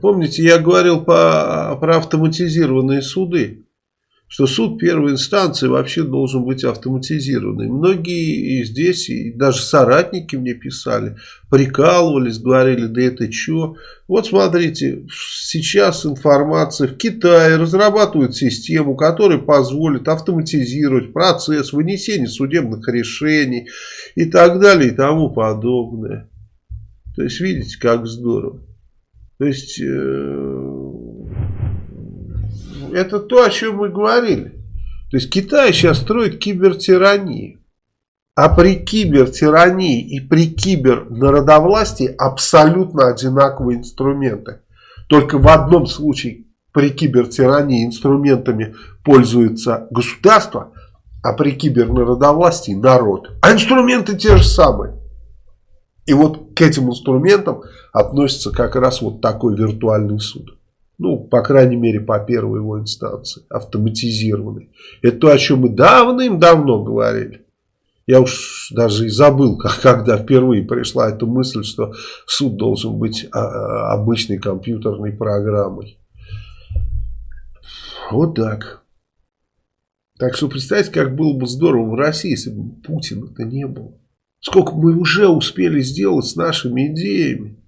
Помните, я говорил по, про автоматизированные суды, что суд первой инстанции вообще должен быть автоматизированный. Многие и здесь, и даже соратники мне писали, прикалывались, говорили, да это что? Вот смотрите, сейчас информация в Китае разрабатывают систему, которая позволит автоматизировать процесс вынесения судебных решений и так далее и тому подобное. То есть, видите, как здорово. То есть, э, это то, о чем мы говорили. То есть, Китай сейчас строит кибертиранию. А при кибертирании и при кибернародовластии абсолютно одинаковые инструменты. Только в одном случае при кибертирании инструментами пользуется государство, а при кибернародовластии народ. А инструменты те же самые. И вот к этим инструментам относится как раз вот такой виртуальный суд. Ну, по крайней мере, по первой его инстанции, автоматизированный. Это то, о чем мы давным-давно говорили. Я уж даже и забыл, как, когда впервые пришла эта мысль, что суд должен быть а, а, обычной компьютерной программой. Вот так. Так что представьте, как было бы здорово в России, если бы Путина-то не было. Сколько мы уже успели сделать с нашими идеями.